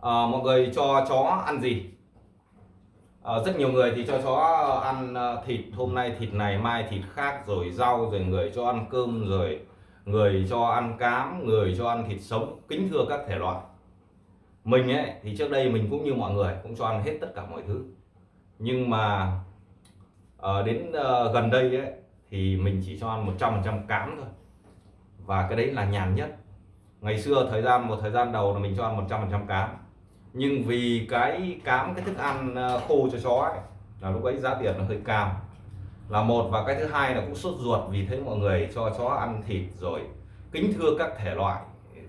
à, mọi người cho chó ăn gì? À, rất nhiều người thì cho chó ăn ờ, thịt. Hôm nay thịt này mai thịt khác rồi rau rồi người cho ăn cơm rồi người cho ăn cám người cho ăn thịt sống. Kính thưa các thể loại. Mình ấy thì trước đây mình cũng như mọi người cũng cho ăn hết tất cả mọi thứ. Nhưng mà à, đến à, gần đây ấy thì mình chỉ cho ăn 100% cám thôi. Và cái đấy là nhàn nhất. Ngày xưa thời gian một thời gian đầu là mình cho ăn 100% cám nhưng vì cái cám, cái thức ăn ờ, khô cho chó ấy, là lúc ấy giá tiền nó hơi cao. Là một, và cái thứ hai là cũng sốt ruột vì thấy mọi người cho chó ăn thịt rồi kính thưa các thể loại.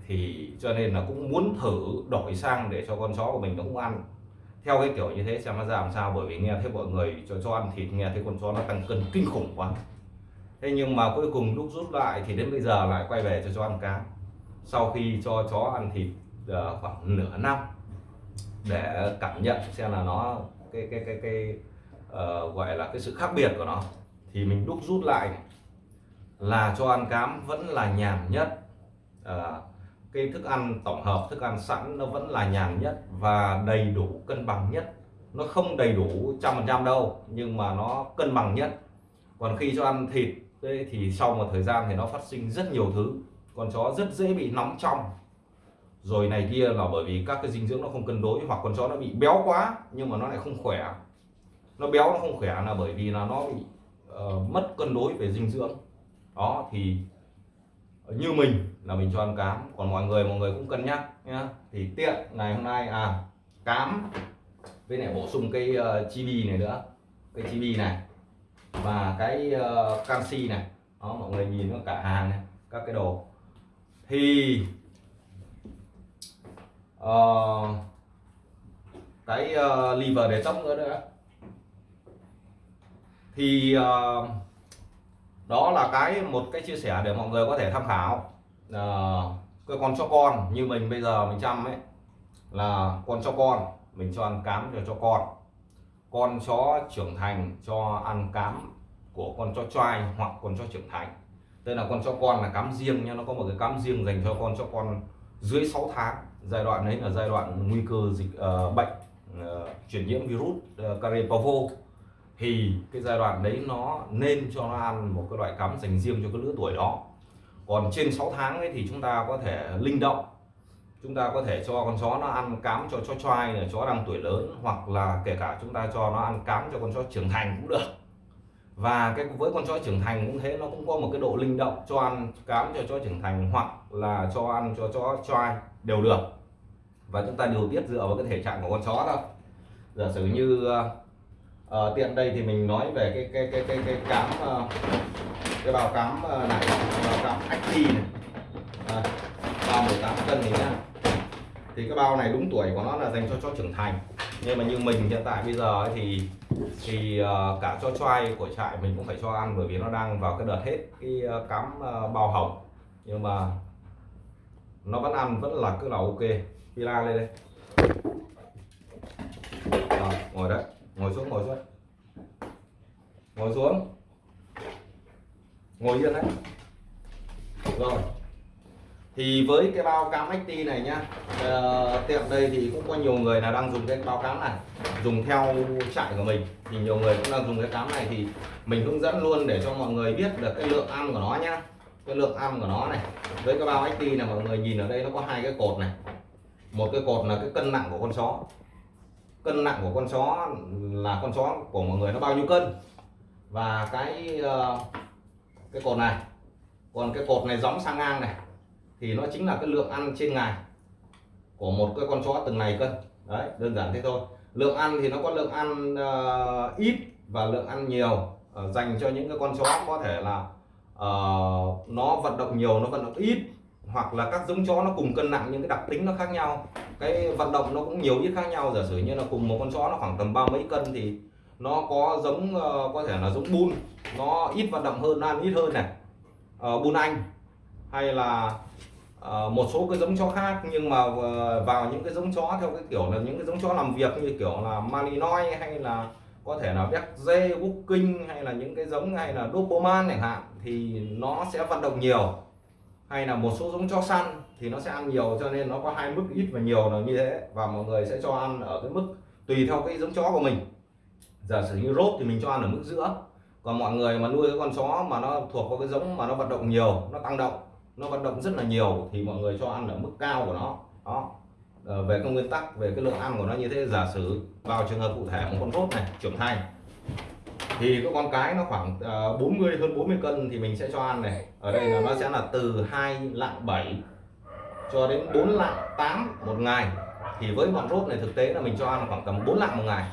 Thì cho nên là cũng muốn thử đổi sang để cho con chó của mình nó cũng ăn. Theo cái kiểu như thế xem nó ra làm sao, bởi vì nghe thấy mọi người cho cho ăn thịt, nghe thấy con chó nó tăng cân kinh khủng quá. Thế nhưng mà cuối cùng lúc rút lại thì đến bây giờ lại quay về cho chó ăn cá. Sau khi cho chó ăn thịt ờ, khoảng nửa năm để cảm nhận xem là nó cái cái cái cái uh, gọi là cái sự khác biệt của nó. Thì mình đúc rút lại là cho ăn cám vẫn là nhàn nhất. Uh, cái thức ăn tổng hợp thức ăn sẵn nó vẫn là nhàn nhất và đầy đủ cân bằng nhất. Nó không đầy đủ trăm phần trăm đâu nhưng mà nó cân bằng nhất. Còn khi cho ăn thịt thì sau một thời gian thì nó phát sinh rất nhiều thứ. Con chó rất dễ bị nóng trong rồi này kia là bởi vì các cái dinh dưỡng nó không cân đối hoặc con chó nó bị béo quá nhưng mà nó lại không khỏe. Nó béo nó không khỏe là bởi vì là nó bị uh, mất cân đối về dinh dưỡng. Đó thì như mình là mình cho ăn cám. Còn mọi người mọi người cũng cân nhắc nhá. Thì tiện ngày hôm nay à cám với lại bổ sung cái uh, chibi này nữa. Cái chibi này và cái uh, canxi này. Đó mọi người nhìn nó cả hàng này các cái đồ. Thì uh, cái ờ, uh, liver để tóc nữa nữa thì uh, đó là cái một cái chia sẻ để mọi người có thể tham khảo. Uh, cái con cho con như mình bây giờ mình chăm ấy là con cho con mình cho ăn cám cho cho con. Con chó trưởng thành cho ăn cám của con chó trai hoặc con chó trưởng thành. Đây là con chó con là cám riêng nha nó có một cái cám riêng dành cho con chó con dưới 6 tháng giai đoạn đấy là giai đoạn nguy cơ dịch uh, bệnh uh, truyền nhiễm virus ờ, uh, carie thì cái giai đoạn đấy nó nên cho nó ăn một cái loại cắm dành riêng cho cái lứa tuổi đó. Còn trên 6 tháng ấy thì chúng ta có thể linh động. Chúng ta có thể cho con chó nó ăn cám cho chó choai là chó đang tuổi lớn hoặc là kể cả chúng ta cho nó ăn cám cho con chó trưởng thành cũng được và cái với con chó trưởng thành cũng thế nó cũng có một cái độ linh động cho ăn cám cho chó trưởng thành hoặc là cho ăn cho chó choai đều được. Và chúng ta điều tiết dựa vào cái thể trạng của con chó thôi. Giả sử như uh, tiện đây thì mình nói về cái cái cái cái cái cám uh, cái bao cám uh, này bao cám acti này. À, bao 18 cân thì nhá. Thì cái bao này đúng tuổi của nó là dành cho chó trưởng thành nhưng mà như mình hiện tại bây giờ ấy thì thì uh, cả cho choai của trại mình cũng phải cho ăn bởi vì nó đang vào cái đợt hết cái uh, cám uh, bao hồng nhưng mà nó vẫn ăn vẫn là cứ là ok. Pila lên đây. À, ngồi đấy. Ngồi xuống ngồi xuống. Ngồi xuống. Ngồi yên đấy. Rồi thì với cái bao cam XT này nhá uh, tiệm đây thì cũng có nhiều người là đang dùng cái bao cám này dùng theo trại của mình. Thì nhiều người cũng đang dùng cái cám này thì mình hướng dẫn luôn để cho mọi người biết được cái lượng ăn của nó nhá. Cái lượng ăn của nó này với cái bao XT này mọi người nhìn ở đây nó có hai cái cột này. Một cái cột là cái cân nặng của con chó. Cân nặng của con chó là con chó của mọi người nó bao nhiêu cân? Và cái uh, cái cột này. Còn cái cột này gióng sang ngang này thì nó chính là cái lượng ăn trên ngày của một cái con chó từng này cân. Đấy đơn giản thế thôi. Lượng ăn thì nó có lượng ăn uh, ít và lượng ăn nhiều uh, dành cho những cái con chó có thể là uh, nó vận động nhiều nó vận động ít hoặc là các giống chó nó cùng cân nặng những cái đặc tính nó khác nhau. Cái vận động nó cũng nhiều ít khác nhau. Giả sử như là cùng một con chó nó khoảng tầm ba mấy cân thì nó có giống uh, có thể là giống bun. Nó ít vận động hơn nó ăn ít hơn này. Uh, bun anh hay là Ờ, một số cái giống chó khác nhưng mà ờ, vào những cái giống chó theo cái kiểu là những cái giống chó làm việc như kiểu là Malinois hay là có thể là Berger, booking hay là những cái giống hay là Doberman chẳng hạn thì nó sẽ vận động nhiều. Hay là một số giống chó săn thì nó sẽ ăn nhiều cho nên nó có hai mức ít và nhiều là như thế và mọi người sẽ cho ăn ở cái mức tùy theo cái giống chó của mình. Giả sử như rốt thì mình cho ăn ở mức giữa. Còn mọi người mà nuôi cái con chó mà nó thuộc vào cái giống mà nó vận động nhiều nó tăng động nó vận động rất là nhiều thì mọi người cho ăn ở mức cao của nó. Đó. À, về cái nguyên tắc về cái lượng ăn của nó như thế giả sử vào trường hợp cụ thể một con rốt này trưởng thành thì cái con cái nó khoảng ờ, uh, 40 hơn 40 cân thì mình sẽ cho ăn này. Ở đây là nó sẽ là từ 2 lạng 7 cho đến 4 lạng 8 một ngày. Thì với bọn rốt này thực tế là mình cho ăn khoảng tầm 4 lạng một ngày.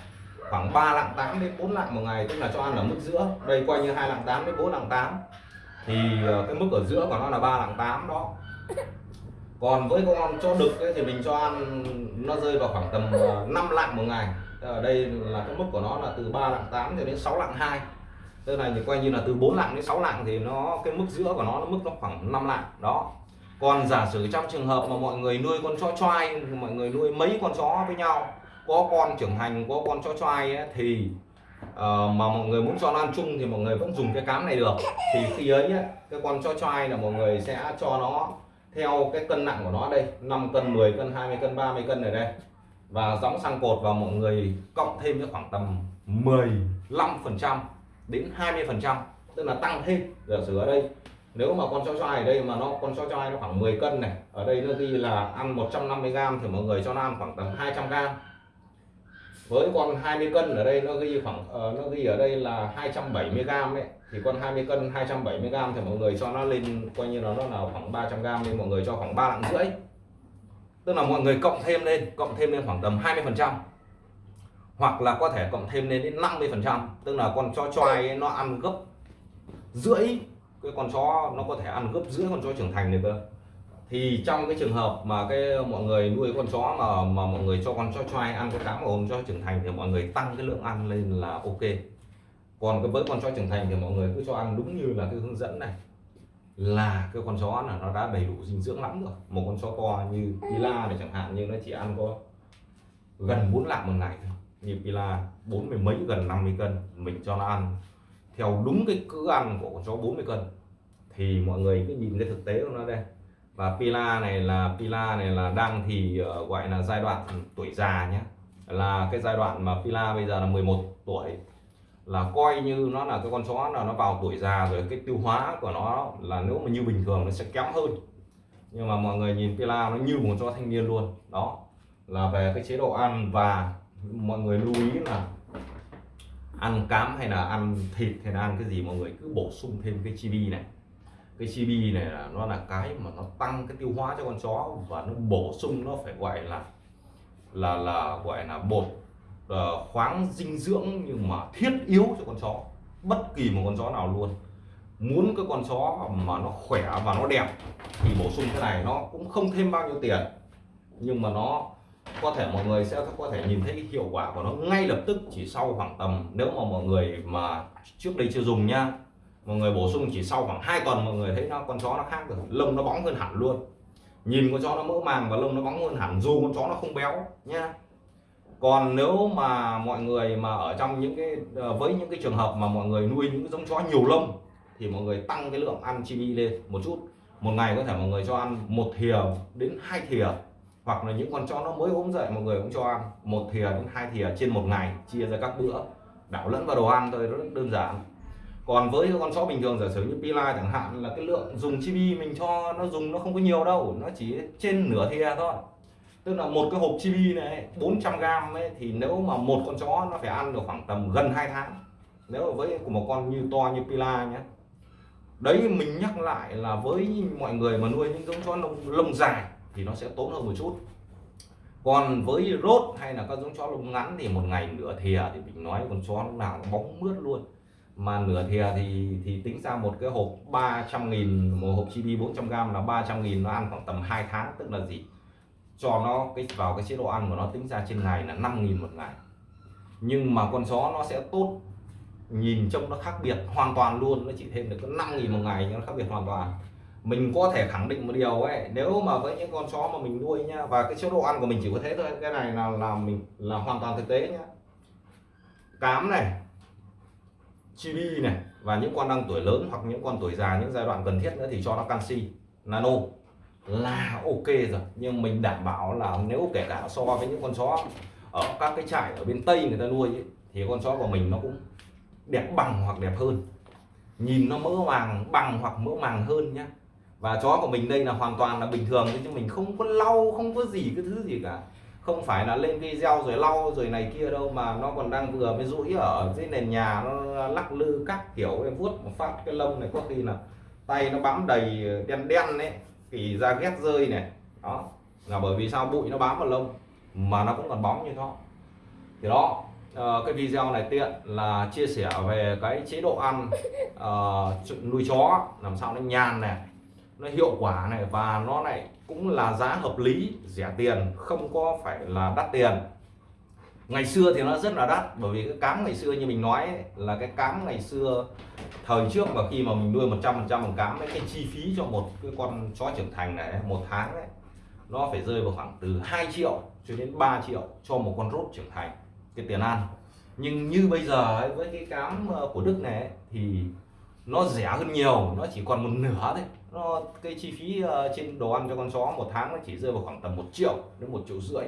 Khoảng 3 lạng 8 đến 4 lạng một ngày tức là cho ăn ở mức giữa. Đây coi như 2 lạng 8 đến 4 lạng 8 thì ờ, cái mức ở giữa của nó là 3 lạng 8 đó. Còn với con cho đực ấy, thì mình cho ăn nó rơi vào khoảng tầm ờ, 5 lạng một ngày. Ở đây là cái mức của nó là từ 3 lạng 8 cho đến 6 lạng 2 tức này thì coi như là từ 4 lạng đến 6 lạng thì nó cái mức giữa của nó nó mức nó khoảng 5 lạng đó. Còn giả sử trong trường hợp mà mọi người nuôi con chó choai mọi người nuôi mấy con chó với nhau có con trưởng thành có con chó choai ấy, thì uh, mà mọi người muốn cho nó ăn chung thì mọi người vẫn dùng cái cám này được. Thì khi ấy, ấy cái con cho choai là mọi người sẽ cho nó theo cái cân nặng của nó đây 5 cân 10 cân 20 cân 30 cân ở đây. Và gióng sang cột và mọi người cộng thêm cái khoảng tầm 15 phần trăm đến 20 phần trăm tức là tăng thêm giả sử ở đây. Nếu mà con chó choai ở đây mà nó con chó choai nó khoảng 10 cân này ở đây nó ghi là ăn 150 g thì mọi người cho nó ăn khoảng tầm 200 g với con 20 cân ở đây nó ghi khoảng uh, nó ghi ở đây là 270 g đấy. Thì con 20 cân 270 g thì mọi người cho nó lên coi như là nó là khoảng 300 g nên mọi người cho khoảng 3 lạng rưỡi. Tức là mọi người cộng thêm lên cộng thêm lên khoảng tầm 20 phần trăm. Hoặc là có thể cộng thêm lên đến 50 phần trăm. Tức là con chó choai nó ăn gấp rưỡi. Cái con chó nó có thể ăn gấp rưỡi con chó trưởng thành được cơ thì trong cái trường hợp mà cái mọi người nuôi con chó mà mà mọi người cho con chó choai ăn con cám mà ôm chó trưởng thành thì mọi người tăng cái lượng ăn lên là ok. Còn cái với con chó trưởng thành thì mọi người cứ cho ăn đúng như là cái hướng dẫn này. Là cái con chó là nó đã đầy đủ dinh dưỡng lắm rồi. Một con chó to như pila này chẳng hạn, nhưng nó chỉ ăn có gần 4 lạng một ngày thôi. Như pila, bốn mươi mấy gần 50 cân, mình cho nó ăn theo đúng cái cữ ăn của con chó 40 cân. Thì mọi người cứ nhìn cái thực tế của nó đây và pila này là pila này là đang thì uh, gọi là giai đoạn tuổi già nhé là cái giai đoạn mà pila bây giờ là 11 tuổi. Là coi như nó là cái con chó là nó vào tuổi già rồi cái tiêu hóa của nó là nếu mà như bình thường nó sẽ kém hơn. Nhưng mà mọi người nhìn pila nó như một chó thanh niên luôn. Đó là về cái chế độ ăn và mọi người lưu ý là ăn cám hay là ăn thịt hay là ăn cái gì mọi người cứ bổ sung thêm cái chibi này cái chibi này là nó là cái mà nó tăng cái tiêu hóa cho con chó và nó bổ sung nó phải gọi là là là gọi là bột uh, khoáng dinh dưỡng nhưng mà thiết yếu cho con chó bất kỳ một con chó nào luôn. Muốn cái con chó mà nó khỏe và nó đẹp thì bổ sung cái này nó cũng không thêm bao nhiêu tiền. Nhưng mà nó có thể mọi người sẽ có thể nhìn thấy cái hiệu quả của nó ngay lập tức chỉ sau khoảng tầm nếu mà mọi người mà trước đây chưa dùng nha mọi người bổ sung chỉ sau khoảng 2 tuần mọi người thấy nó, con chó nó khác rồi, lông nó bóng hơn hẳn luôn. Nhìn con chó nó mỡ màng và lông nó bóng hơn hẳn, dù con chó nó không béo nha còn nếu mà mọi người mà ở trong những cái ờ, với những cái trường hợp mà mọi người nuôi những cái giống chó nhiều lông, thì mọi người tăng cái lượng ăn chibi lên một chút. Một ngày có thể mọi người cho ăn một thìa đến hai thìa, hoặc là những con chó nó mới ốm dậy, mọi người cũng cho ăn một thìa đến hai thìa trên một ngày, chia ra các bữa. Đảo lẫn vào đồ ăn thôi rất đơn giản còn với con chó bình thường giả sử như pila chẳng hạn là cái lượng dùng chibi mình cho nó dùng nó không có nhiều đâu nó chỉ trên nửa thìa thôi. Tức là một cái hộp chibi này 400 gram ấy thì nếu mà một con chó nó phải ăn được khoảng tầm gần 2 tháng nếu với của một con như to như pila nhé đấy mình nhắc lại là với mọi người mà nuôi những giống chó lông, lông dài thì nó sẽ tốn hơn một chút. Còn với rốt hay là các giống chó lông ngắn thì một ngày nửa thìa thì mình nói con chó lúc nào nó bóng mướt luôn mà nửa thìa thì thì tính ra một cái hộp 300 nghìn, một hộp chibi 400 g là 300 nghìn, nó ăn khoảng tầm 2 tháng, tức là gì? Cho nó cái, vào cái chế độ ăn của nó tính ra trên ngày là 5 nghìn một ngày. Nhưng mà con chó nó sẽ tốt, nhìn trông nó khác biệt hoàn toàn luôn, nó chỉ thêm được có 5 nghìn một ngày nhưng nó khác biệt hoàn toàn. Mình có thể khẳng định một điều ấy, nếu mà với những con chó mà mình nuôi nhá và cái chế độ ăn của mình chỉ có thế thôi, cái này là là mình, là hoàn toàn thực tế nhá. Cám này chibi này và những con đang tuổi lớn hoặc những con tuổi già những giai đoạn cần thiết nữa thì cho nó canxi nano. Là ok rồi nhưng mình đảm bảo là nếu kể cả so với những con chó ở các cái trại ở bên tây người ta nuôi ấy, thì con chó của mình nó cũng đẹp bằng hoặc đẹp hơn. Nhìn nó mỡ màng bằng hoặc mỡ màng hơn nhá. Và chó của mình đây là hoàn toàn là bình thường chứ mình không có lau không có gì cái thứ gì cả không phải là lên video rồi lau rồi này kia đâu mà nó còn đang vừa mới rũi ở dưới nền nhà nó lắc lư các kiểu em vuốt một phát cái lông này có khi là tay nó bám đầy đen đen đấy thì da ghét rơi này. Đó là bởi vì sao? Bụi nó bám vào lông mà nó cũng còn bóng như nó thì đó ờ, cái video này tiện là chia sẻ về cái chế độ ăn uh, nuôi chó làm sao nó nhàn này nó hiệu quả này và nó lại cũng là giá hợp lý rẻ tiền không có phải là đắt tiền. Ngày xưa thì nó rất là đắt bởi vì cái cám ngày xưa như mình nói ấy, là cái cám ngày xưa thời trước mà khi mà mình nuôi 100 phần trăm bằng cám ấy, cái chi phí cho một cái con chó trưởng thành này một tháng đấy nó phải rơi vào khoảng từ 2 triệu cho đến 3 triệu cho một con rốt trưởng thành cái tiền ăn. Nhưng như bây giờ ấy, với cái cám ờ, của Đức này ấy, thì nó rẻ hơn nhiều nó chỉ còn một nửa thôi. Nó cái chi phí uh, trên đồ ăn cho con chó một tháng nó chỉ rơi vào khoảng tầm một triệu đến một triệu rưỡi.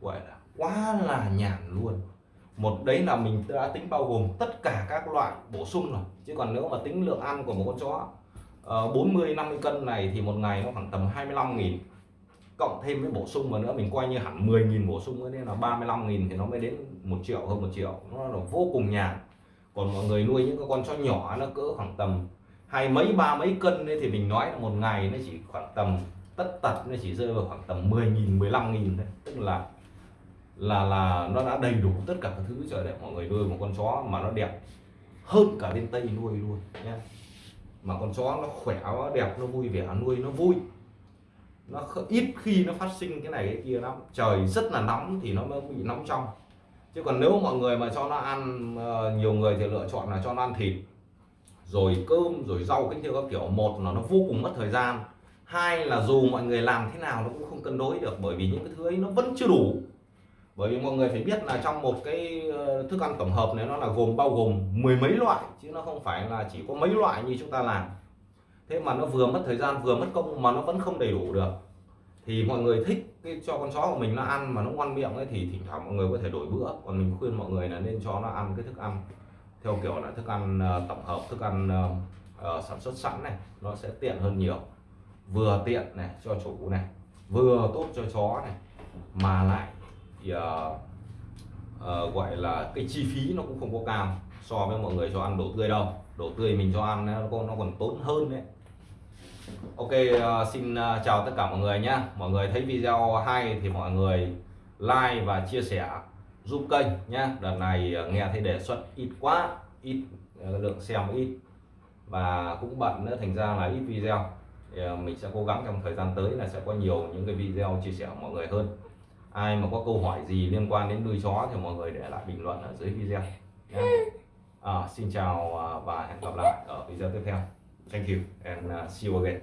Gọi là quá là nhàn luôn. Một đấy là mình đã tính bao gồm tất cả các loại bổ sung rồi. Chứ còn nếu mà tính lượng ăn của một con chó uh, 40 50 cân này thì một ngày nó khoảng tầm 25 nghìn. Cộng thêm với bổ sung mà nữa mình coi như hẳn 10 nghìn bổ sung nữa nên là 35 nghìn thì nó mới đến một triệu hơn một triệu. Nó là vô cùng nhàn còn mọi người nuôi những cái con chó nhỏ nó cỡ khoảng tầm hai mấy, ba mấy cân đấy thì mình nói là một ngày nó chỉ khoảng tầm tất tật nó chỉ rơi vào khoảng tầm 10 nghìn 15 nghìn thôi. Tức là là là nó đã đầy đủ tất cả các thứ cho để mọi người nuôi một con chó mà nó đẹp hơn cả bên tây nuôi luôn nhé mà con chó nó khỏe, nó đẹp, nó vui vẻ, nuôi nó vui. Nó ít khi nó phát sinh cái này, cái kia lắm. Trời rất là nóng thì nó mới bị nóng trong chứ còn nếu mọi người mà cho nó ăn ờ, nhiều người thì lựa chọn là cho nó ăn thịt, rồi cơm, rồi rau, cái theo các kiểu. Một là nó vô cùng mất thời gian. Hai là dù mọi người làm thế nào nó cũng không cân đối được, bởi vì những cái thứ ấy nó vẫn chưa đủ. Bởi vì mọi người phải biết là trong một cái ờ, thức ăn tổng hợp này nó là gồm, bao gồm mười mấy loại, chứ nó không phải là chỉ có mấy loại như chúng ta làm. Thế mà nó vừa mất thời gian, vừa mất công mà nó vẫn không đầy đủ được. Thì mọi người thích cái cho con chó của mình nó ăn mà nó ngoan miệng ấy thì thỉnh thoảng mọi người có thể đổi bữa. Còn mình khuyên mọi người là nên cho nó ăn cái thức ăn theo kiểu là thức ăn uh, tổng hợp thức ăn uh, uh, sản xuất sẵn này nó sẽ tiện hơn nhiều. Vừa tiện này cho chủ này vừa tốt cho chó này mà lại thì, uh, uh, gọi là cái chi phí nó cũng không có cao so với mọi người cho ăn đồ tươi đâu. Đồ tươi mình cho ăn nó còn nó còn tốn hơn đấy. Ok uh, xin uh, chào tất cả mọi người nhé. Mọi người thấy video hay thì mọi người like và chia sẻ giúp kênh nhé. Đợt này uh, nghe thấy đề xuất ít quá ít lượng xem ít. Và cũng bận nữa thành ra là ít video. Thì, mình sẽ cố gắng trong thời gian tới là sẽ có nhiều những cái video chia sẻ mọi người hơn. Ai mà có câu hỏi gì liên quan đến nuôi chó thì mọi người để lại bình luận ở dưới video nhé. À, xin chào và hẹn gặp lại ở video tiếp theo thank you and uh, see you again